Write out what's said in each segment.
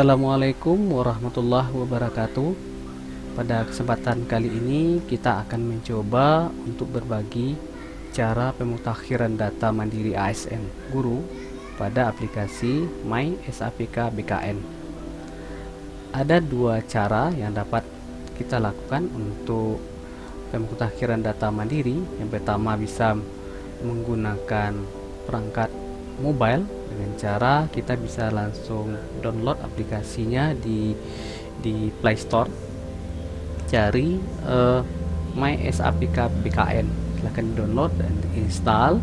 Assalamualaikum warahmatullahi wabarakatuh. Pada kesempatan kali ini kita akan mencoba untuk berbagi cara pemutakhiran data mandiri ASN guru pada aplikasi My SAPK BKN Ada dua cara yang dapat kita lakukan untuk pemutakhiran data mandiri. Yang pertama bisa menggunakan perangkat mobile dengan cara kita bisa langsung download aplikasinya di di Play Store. Cari uh, My SAPK BKN silahkan download dan install.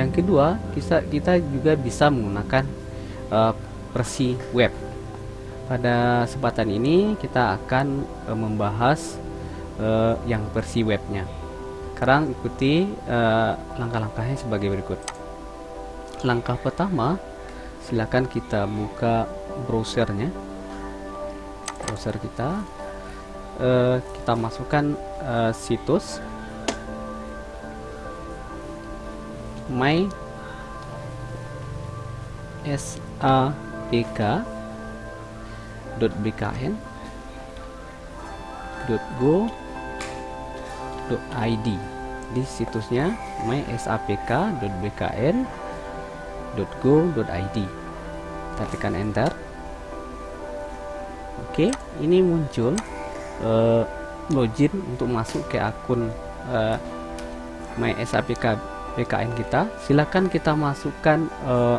Yang kedua kita kita juga bisa menggunakan uh, versi web. Pada kesempatan ini kita akan uh, membahas uh, yang versi webnya. Sekarang ikuti langkah-langkahnya sebagai berikut langkah pertama silakan kita buka browsernya. Browser kita. Uh, kita masukkan uh, situs. My di situsnya mysapk.bkn www.go.id kita tekan enter. Oke ini muncul uh, login untuk masuk ke akun uh, My SAPK PKN kita. Silakan kita masukkan uh,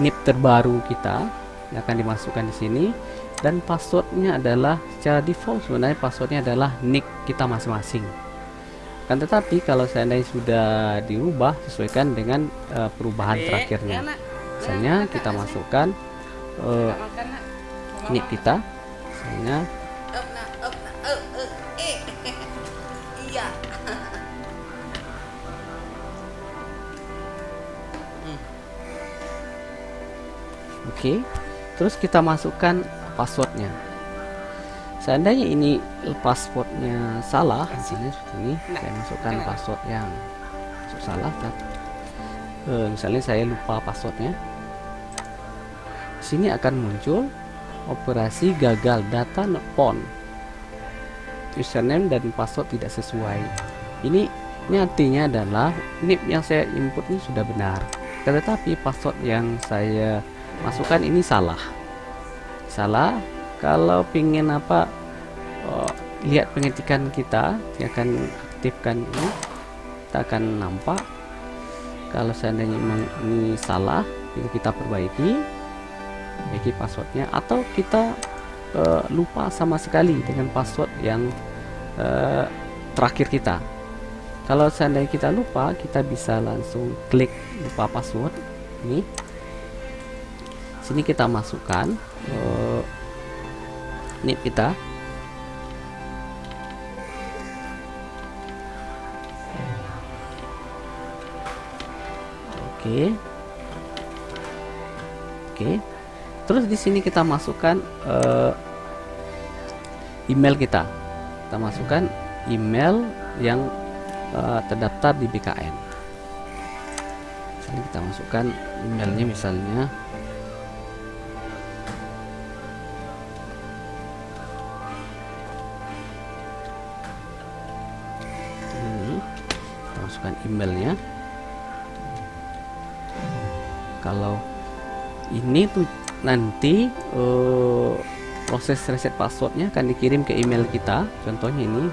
NIP terbaru kita yang akan dimasukkan di sini. Dan passwordnya adalah secara default sebenarnya passwordnya adalah nick kita masing-masing kan tetapi kalau seandainya sudah diubah sesuaikan dengan uh, perubahan terakhirnya. misalnya kita masukkan uh, nick kita misalnya Oke, okay. terus kita masukkan passwordnya seandainya ini passwordnya salah misalnya seperti ini nah, saya masukkan password yang salah dan uh, misalnya saya lupa passwordnya. Sini akan muncul operasi gagal data not found username dan password tidak sesuai. Ini ini artinya adalah NIP yang saya input ini sudah benar. Tetapi password yang saya masukkan ini salah. Salah kalau pingin apa lihat pengetikan kita dia akan aktifkan ini. Kita akan nampak kalau seandainya memang ini salah itu kita perbaiki perbaiki passwordnya atau kita uh, lupa sama sekali dengan password yang uh, terakhir kita. Kalau seandainya kita lupa kita bisa langsung klik lupa password ini. Sini kita masukkan uh, NIP kita oke. Oke. Terus di sini kita masukkan uh, email kita. Kita masukkan email yang uh, terdaftar di BKN sini kita masukkan emailnya misalnya. Masukkan emailnya kalau ini tuh nanti uh, proses reset passwordnya akan dikirim ke email kita. Contohnya ini.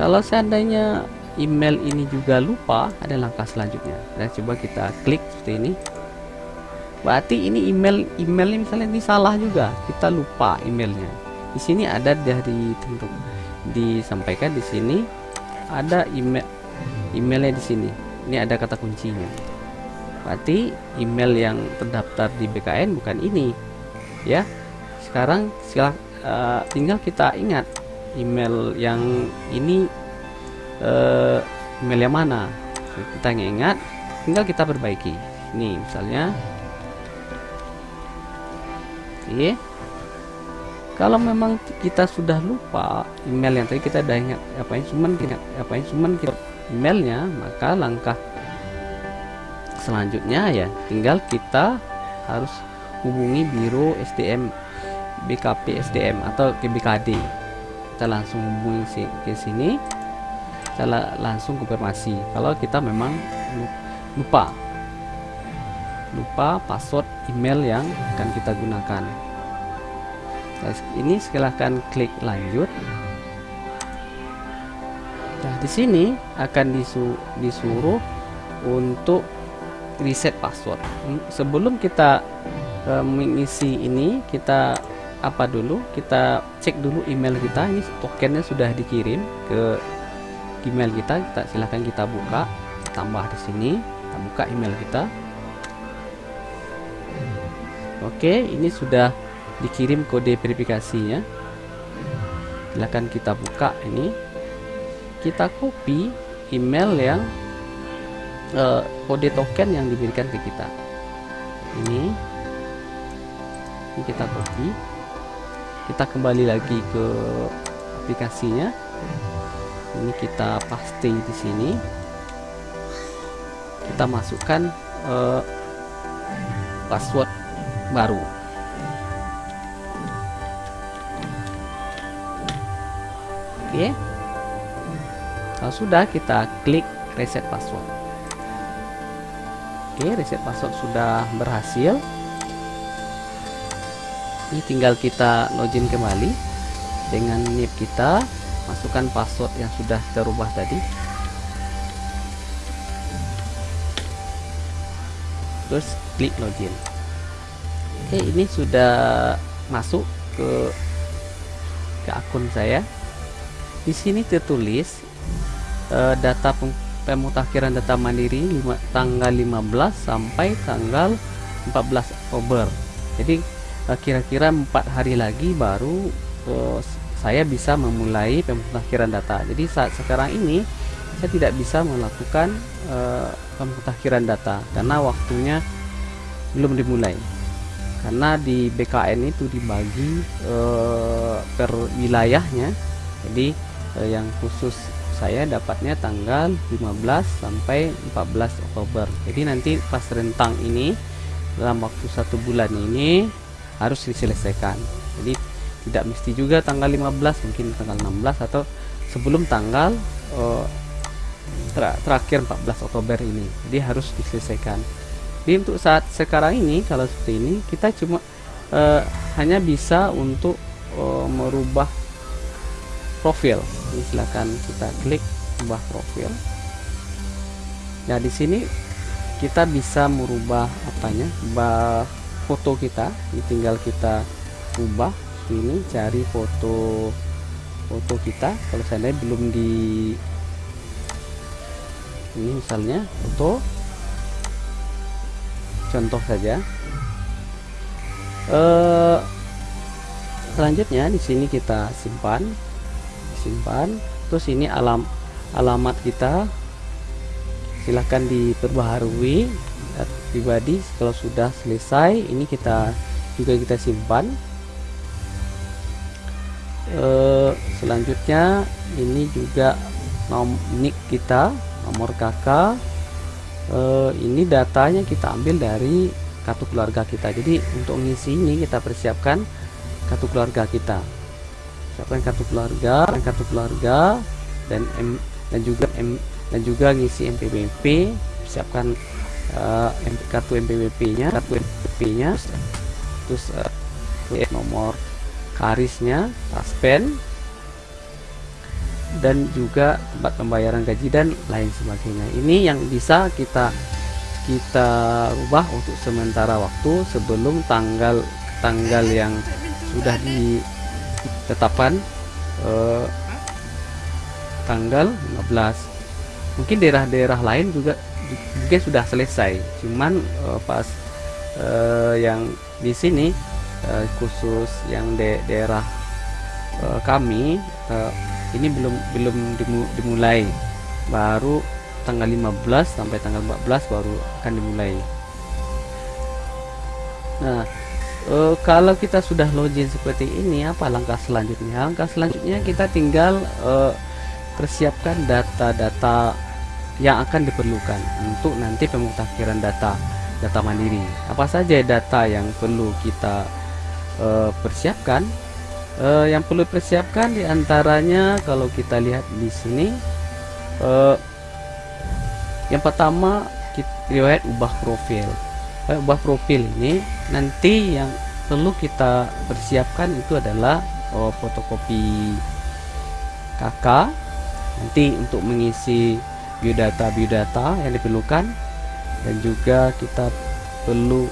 Kalau seandainya email ini juga lupa ada langkah selanjutnya. Dan coba kita klik seperti ini. Berarti ini email emailnya misalnya ini salah juga. Kita lupa emailnya. Di sini ada dari tentu disampaikan di sini. Ada email emailnya di sini. Ini ada kata kuncinya berarti email yang terdaftar di BKN bukan ini. Ya sekarang silak, uh, tinggal kita ingat email yang ini uh, email yang mana. Kita ingat tinggal kita perbaiki. Ini misalnya. Oke. Kalau memang kita sudah lupa email yang tadi kita udah ingat apa yang cuman kita apa yang cuman kita emailnya maka langkah selanjutnya ya. Tinggal kita harus hubungi Biro SDM BKP SDM atau ke BKD kita langsung hubungi ke sini. Kita langsung konfirmasi. Kalau kita memang lupa. Lupa password email yang akan kita gunakan. Nah, ini silahkan klik lanjut. Nah di sini akan disu disuruh untuk reset password. Sebelum kita uh, mengisi ini kita apa dulu? Kita cek dulu email kita. Ini tokennya sudah dikirim ke email kita. Kita silahkan kita buka. Tambah di sini. Kita buka email kita. Oke ini sudah dikirim kode verifikasinya. Silahkan kita buka ini. Kita copy email yang uh, kode token yang diberikan ke kita. Ini ini kita copy. Kita kembali lagi ke aplikasinya. Ini kita paste di sini. Kita masukkan uh, password baru. Oke. Kalau sudah kita klik reset password oke reset password sudah berhasil. Ini tinggal kita login kembali dengan NIP kita masukkan password yang sudah terubah tadi. Terus klik login. Oke ini sudah masuk ke ke akun saya. Di sini tertulis uh, data pemutakhiran data mandiri tanggal 15 sampai tanggal 14 Oktober. Jadi Eh, kira-kira empat hari lagi baru uh, saya bisa memulai pemutakhiran data. Jadi saat sekarang ini saya tidak bisa melakukan uh, pemutakhiran data karena waktunya belum dimulai. Karena di BKN itu dibagi uh, per wilayahnya. Jadi uh, yang khusus saya dapatnya tanggal 15 sampai 14 Oktober. Jadi nanti pas rentang ini dalam waktu satu bulan ini harus diselesaikan. Jadi tidak mesti juga tanggal 15 mungkin tanggal 16 atau sebelum tanggal uh, ter terakhir 14 Oktober ini. Jadi harus diselesaikan. Jadi untuk saat sekarang ini kalau seperti ini kita cuma uh, hanya bisa untuk uh, merubah profil. Ini silakan kita klik ubah profil. Nah di sini kita bisa merubah apanya? Ubah foto kita. Ini tinggal kita ubah. Ini cari foto foto kita. Kalau saya belum di ini misalnya foto. Contoh saja. Eh, selanjutnya di sini kita simpan simpan terus ini alam alamat kita. Silahkan diperbaharui pribadi. Kalau sudah selesai ini kita juga kita simpan. E, selanjutnya ini juga nom nick kita nomor kakak e, ini datanya kita ambil dari kartu keluarga kita. Jadi untuk mengisi ini kita persiapkan kartu keluarga kita siapkan kartu keluarga kartu keluarga dan M dan juga M dan juga ngisi MPBP siapkan uh, kartu MPWP nya kartu MPWP nya terus uh, nomor karisnya taspen dan juga tempat pembayaran gaji dan lain sebagainya. Ini yang bisa kita kita rubah untuk sementara waktu sebelum tanggal tanggal yang sudah ditetapkan eh, tanggal 15 mungkin daerah-daerah lain juga mungkin sudah selesai. Cuman uh, pas uh, yang di sini uh, khusus yang de daerah uh, kami uh, ini belum belum dimulai. Baru tanggal 15 sampai tanggal 14 baru akan dimulai. Nah uh, kalau kita sudah login seperti ini apa langkah selanjutnya? Langkah selanjutnya kita tinggal uh, persiapkan data-data yang akan diperlukan untuk nanti pemutakhiran data data mandiri. Apa saja data yang perlu kita uh, persiapkan? Uh, yang perlu persiapkan di antaranya kalau kita lihat di sini uh, yang pertama kita, riwayat ubah profil ubah profil ini nanti yang perlu kita persiapkan itu adalah oh, fotokopi KK nanti untuk mengisi biodata biodata yang diperlukan. Dan juga kita perlu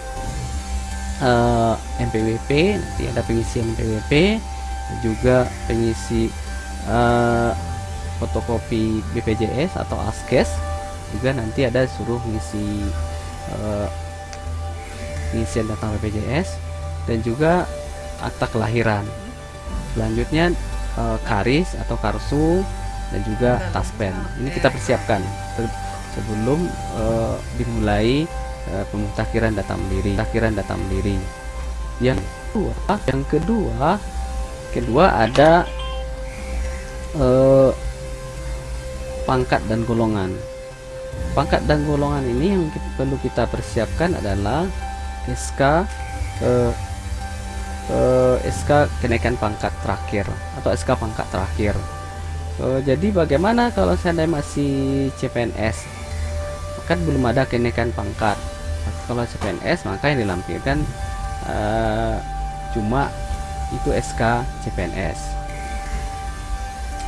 uh, eh, MPWP nanti ada pengisian MPWP dan juga pengisi uh, fotokopi BPJS atau ASKES juga nanti ada suruh mengisi uh, pengisian data BPJS dan juga akta kelahiran. Selanjutnya uh, karis atau karsu dan juga taspen. Ini kita persiapkan. Sebelum uh, dimulai uh, pemutakhiran data mandiri. Pemutakhiran data mandiri. Yang kedua yang kedua kedua ada uh, pangkat dan golongan. Pangkat dan golongan ini yang kita, perlu kita persiapkan adalah SK uh, uh, SK kenaikan pangkat terakhir atau SK pangkat terakhir. Uh, jadi bagaimana kalau saya masih CPNS kan belum ada kenaikan pangkat. Kalau CPNS maka yang dilampirkan uh, cuma itu SK CPNS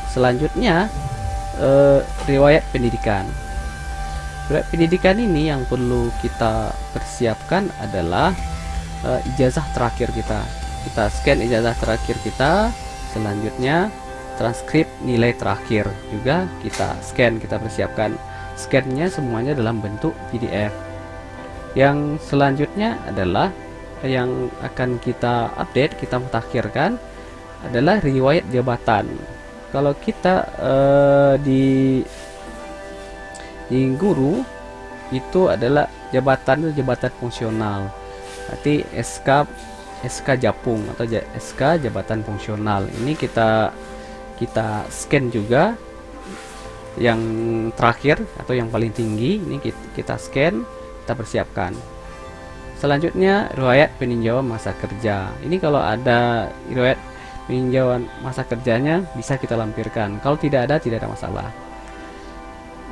selanjutnya uh, riwayat pendidikan riwayat pendidikan ini yang perlu kita persiapkan adalah uh, ijazah terakhir kita. Kita scan ijazah terakhir kita selanjutnya transkrip nilai terakhir juga kita scan kita persiapkan. Scannya semuanya dalam bentuk PDF yang selanjutnya adalah yang akan kita update kita mutakhirkan adalah riwayat jabatan. Kalau kita uh, di di guru itu adalah jabatan jabatan fungsional. Berarti SK SK Japung atau SK jabatan fungsional. Ini kita kita scan juga. Yang terakhir atau yang paling tinggi ini kita scan kita persiapkan. Selanjutnya riwayat peninjauan masa kerja. Ini kalau ada riwayat peninjauan masa kerjanya bisa kita lampirkan. Kalau tidak ada tidak ada masalah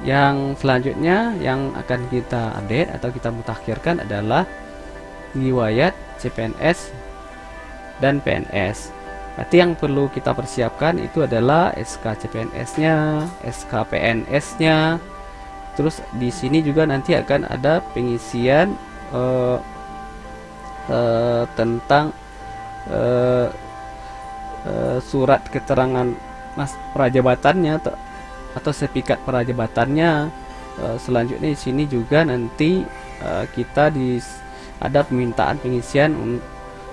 yang selanjutnya yang akan kita update atau kita mutakhirkan adalah riwayat CPNS dan PNS berarti yang perlu kita persiapkan itu adalah SK CPNS nya SK PNS nya terus di sini juga nanti akan ada pengisian uh, uh, tentang uh, uh, surat keterangan mas prajabatannya atau, atau sertifikat prajabatannya uh, selanjutnya di sini juga nanti uh, kita di ada permintaan pengisian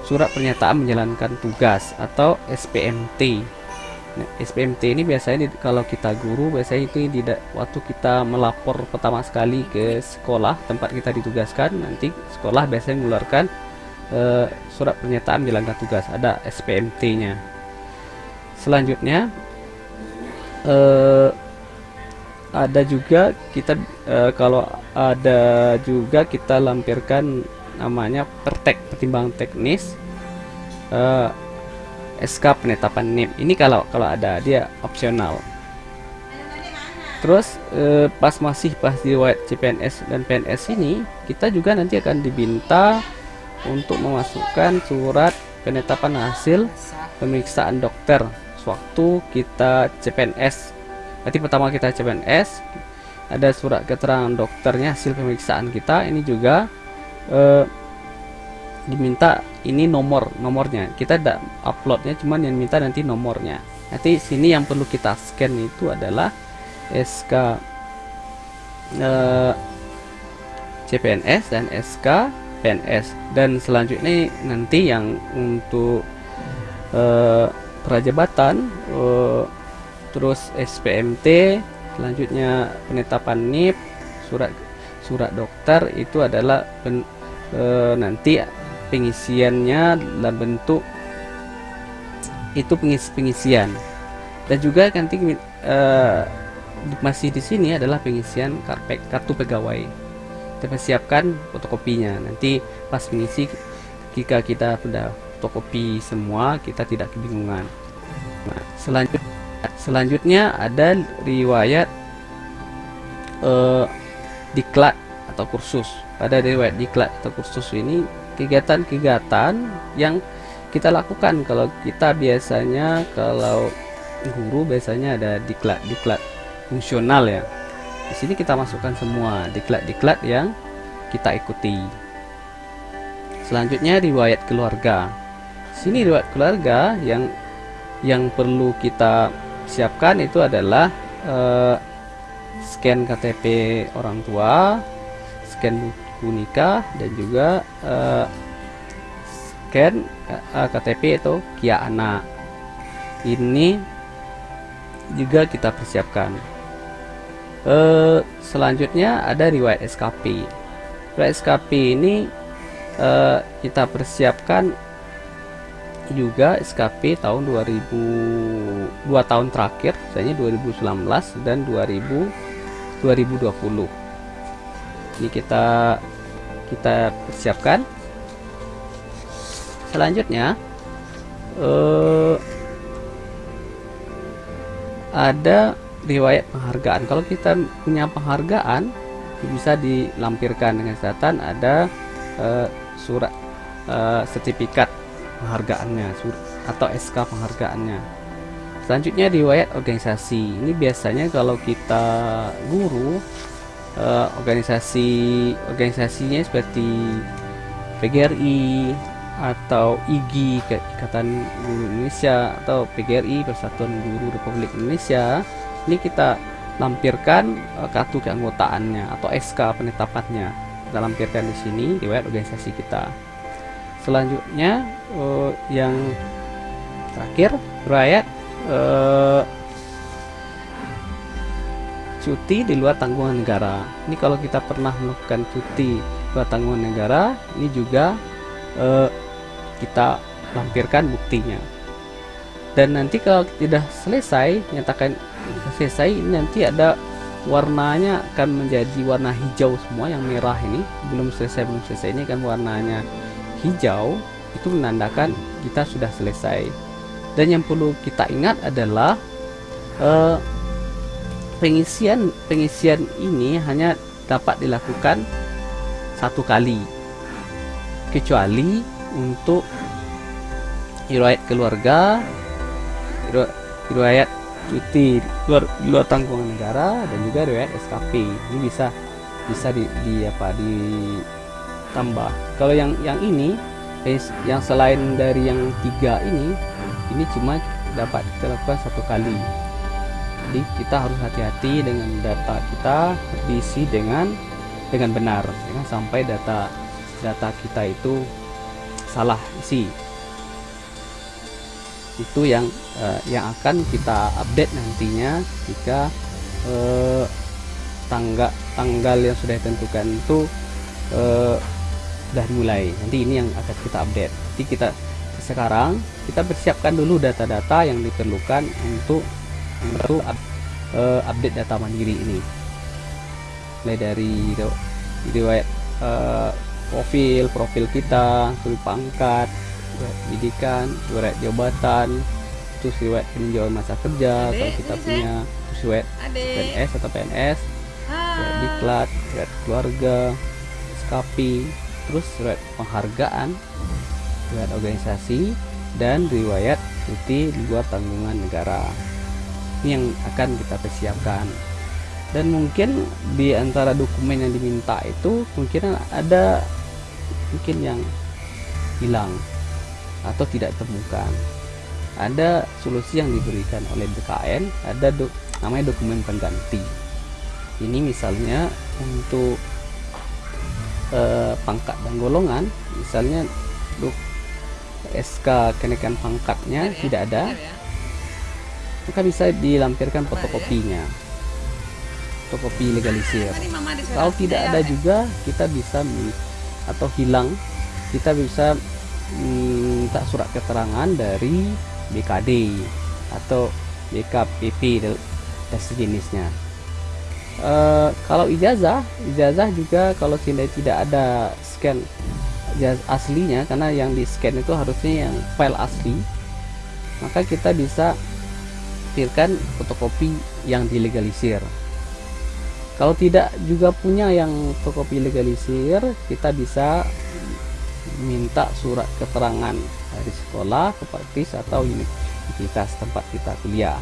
surat pernyataan menjalankan tugas atau SPMT. Nah, SPMT ini biasanya di, kalau kita guru biasanya itu tidak waktu kita melapor pertama sekali ke sekolah tempat kita ditugaskan nanti sekolah biasanya mengeluarkan uh, surat pernyataan menjalankan tugas ada SPMT-nya. Selanjutnya uh, ada juga kita uh, kalau ada juga kita lampirkan namanya pertek pertimbangan teknis uh, eh, SK penetapan NIM ini kalau kalau ada dia opsional. Terus uh, pas masih pas di riwayat CPNS dan PNS ini kita juga nanti akan diminta untuk memasukkan surat penetapan hasil pemeriksaan dokter sewaktu kita CPNS berarti pertama kita CPNS ada surat keterangan dokternya hasil pemeriksaan kita. Ini juga uh, diminta ini nomor nomornya. Kita tidak uploadnya cuman yang minta nanti nomornya. Nanti sini yang perlu kita scan itu adalah SK eh, CPNS dan SK PNS dan selanjutnya nanti yang untuk uh, prajabatan uh, terus SPMT selanjutnya penetapan NIP surat surat dokter itu adalah pen, e, nanti pengisiannya dalam bentuk itu pengis pengisian. Dan juga nanti e, masih di sini adalah pengisian karpet kartu pegawai. Kita persiapkan fotokopinya. Nanti pas mengisi jika kita sudah fotokopi semua kita tidak kebingungan. Nah, selanjut selanjutnya ada riwayat uh, diklat atau kursus. Pada riwayat diklat atau kursus ini kegiatan-kegiatan yang kita lakukan. Kalau kita biasanya kalau guru biasanya ada diklat-diklat fungsional ya. Di sini kita masukkan semua diklat-diklat yang kita ikuti. Selanjutnya riwayat keluarga. Sini riwayat keluarga yang yang perlu kita siapkan itu adalah uh, scan KTP orang tua scan buku nikah dan juga uh, scan uh, KTP itu kia anak ini juga kita persiapkan. Uh, selanjutnya ada riwayat SKP riwayat SKP ini uh, kita persiapkan juga SKP tahun 2000 dua tahun terakhir misalnya 2019 dan 2000 2020 ini kita kita persiapkan. Selanjutnya uh, ada riwayat penghargaan. Kalau kita punya penghargaan bisa dilampirkan dengan catatan ada uh, surat uh, sertifikat penghargaannya atau SK penghargaannya. Selanjutnya riwayat organisasi. Ini biasanya kalau kita guru uh, organisasi organisasinya seperti PGRI atau IGI Ikatan Guru Indonesia atau PGRI Persatuan Guru Republik Indonesia. Ini kita lampirkan uh, kartu keanggotaannya atau SK penetapannya. Kita lampirkan di sini riwayat organisasi kita selanjutnya uh, yang terakhir riwayat uh, cuti di luar tanggungan negara. Ini kalau kita pernah melakukan cuti luar tanggungan negara, ini juga uh, kita lampirkan buktinya. Dan nanti kalau tidak selesai, nyatakan selesai, ini nanti ada warnanya akan menjadi warna hijau semua yang merah ini belum selesai belum selesai ini kan warnanya hijau itu menandakan kita sudah selesai. Dan yang perlu kita ingat adalah uh, pengisian pengisian ini hanya dapat dilakukan satu kali. Kecuali untuk riwayat keluarga riwayat cuti luar luar tanggungan negara dan juga riwayat SKP ini bisa bisa di, di apa ditambah kalau yang yang ini yang selain dari yang tiga ini ini cuma dapat kita lakukan satu kali. Jadi kita harus hati-hati dengan data kita diisi dengan dengan benar. Ya, sampai data data kita itu salah isi. Itu yang uh, yang akan kita update nantinya jika uh, tanggal tanggal yang sudah ditentukan itu uh, sudah dimulai. Nanti ini yang akan kita update. Jadi kita sekarang kita persiapkan dulu data-data yang diperlukan untuk untuk uh, update data mandiri ini. Mulai dari riwayat uh, profil profil kita riwayat pangkat riwayat pendidikan riwayat jabatan terus riwayat peninjauan masa kerja kalau kita punya terus riwayat PNS atau PNS riwayat diklat riwayat keluarga SKP terus riwayat penghargaan riwayat organisasi dan riwayat cuti luar tanggungan negara. Ini yang akan kita persiapkan. Dan mungkin di antara dokumen yang diminta itu mungkin ada mungkin yang hilang atau tidak temukan ada solusi yang diberikan oleh BKN ada do, namanya dokumen pengganti. Ini misalnya untuk eh, pangkat dan golongan misalnya dok SK kenaikan pangkatnya ya, tidak ada ya. maka bisa dilampirkan fotokopinya. Fotokopi legalisir. Kalau tidak ada ya. juga kita bisa atau hilang kita bisa minta surat keterangan dari BKD atau BKPP dan sejenisnya uh, kalau ijazah ijazah juga kalau tidak tidak ada scan aslinya karena yang di scan itu harusnya yang file asli maka kita bisa pilihkan fotokopi yang dilegalisir kalau tidak juga punya yang fotokopi legalisir kita bisa minta surat keterangan dari sekolah, praktis atau universitas tempat kita kuliah.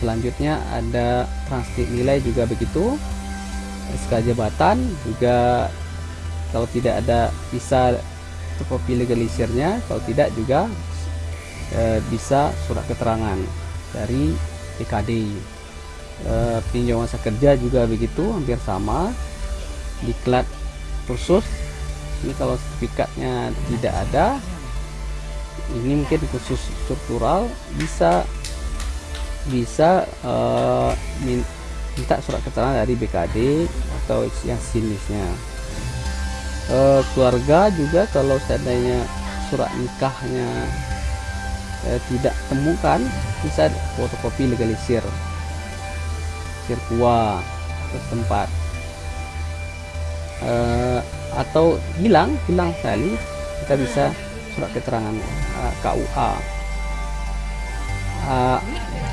Selanjutnya ada transkrip nilai juga begitu. SK jabatan juga kalau tidak ada bisa fotokopi legalisirnya, kalau tidak juga e, bisa surat keterangan dari PKD. E, pinjam masa kerja juga begitu, hampir sama. Diklat khusus ini kalau sertifikatnya tidak ada ini mungkin khusus struktural bisa bisa uh, minta surat keterangan dari BKD atau yang jenisnya. Uh, keluarga juga kalau seandainya surat nikahnya uh, tidak temukan bisa fotokopi legalisir. Sirkua tempat uh, atau hilang hilang sekali kita bisa surat keterangan uh, KUA uh,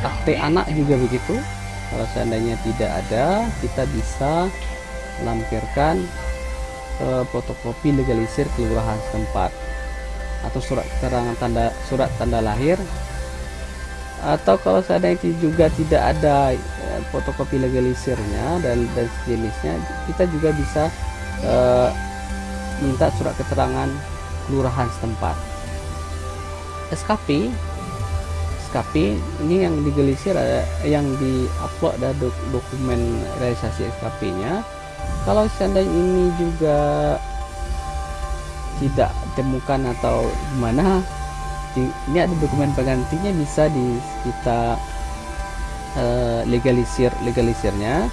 akte anak juga begitu. Kalau seandainya tidak ada kita bisa lampirkan uh, fotokopi legalisir kelurahan setempat. Atau surat keterangan tanda surat tanda lahir. Atau kalau seandainya juga tidak ada uh, fotokopi legalisirnya dan dan sejenisnya kita juga bisa minta surat keterangan kelurahan setempat. SKP SKP ini yang digelisir ada yang diupload ada dok, dokumen realisasi SKP nya kalau seandainya ini juga tidak ditemukan atau gimana ini ada dokumen penggantinya bisa di kita uh, legalisir legalisirnya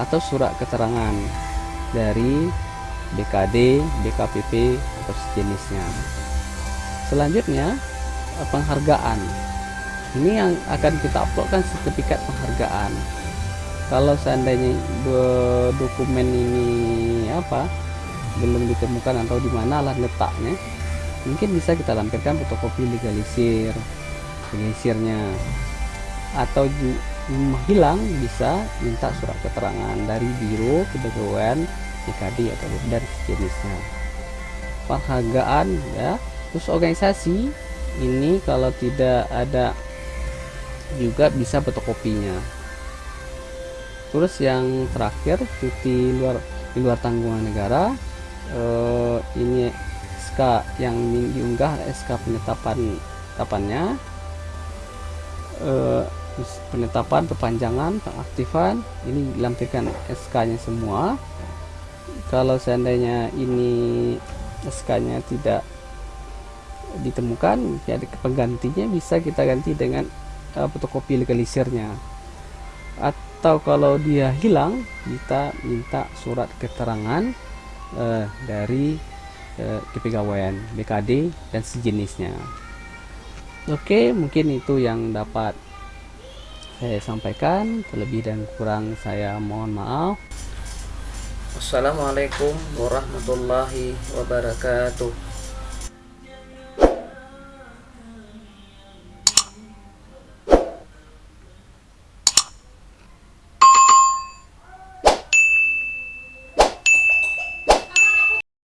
atau surat keterangan dari BKD, BKPP atau sejenisnya. Selanjutnya penghargaan. Ini yang akan kita uploadkan sertifikat penghargaan. Kalau seandainya dokumen ini apa belum ditemukan atau di mana lah letaknya, mungkin bisa kita lampirkan fotokopi legalisir, legalisirnya. Atau hilang bisa minta surat keterangan dari biro kepegawaian PKD atau dan sejenisnya. Penghargaan ya. Terus organisasi ini kalau tidak ada juga bisa fotokopinya terus yang terakhir cuti luar di luar tanggungan negara eh, ini SK yang diunggah SK penetapan penetapannya. Eh, penetapan perpanjangan pengaktifan ini dilampirkan SK nya semua. Kalau seandainya ini SK-nya tidak ditemukan ya penggantinya bisa kita ganti dengan uh, fotokopi legalisirnya atau kalau dia hilang kita minta surat keterangan uh, dari uh, kepegawaian BKD dan sejenisnya. Oke mungkin itu yang dapat saya sampaikan. Terlebih dan kurang saya mohon maaf. Assalamualaikum warahmatullahi wabarakatuh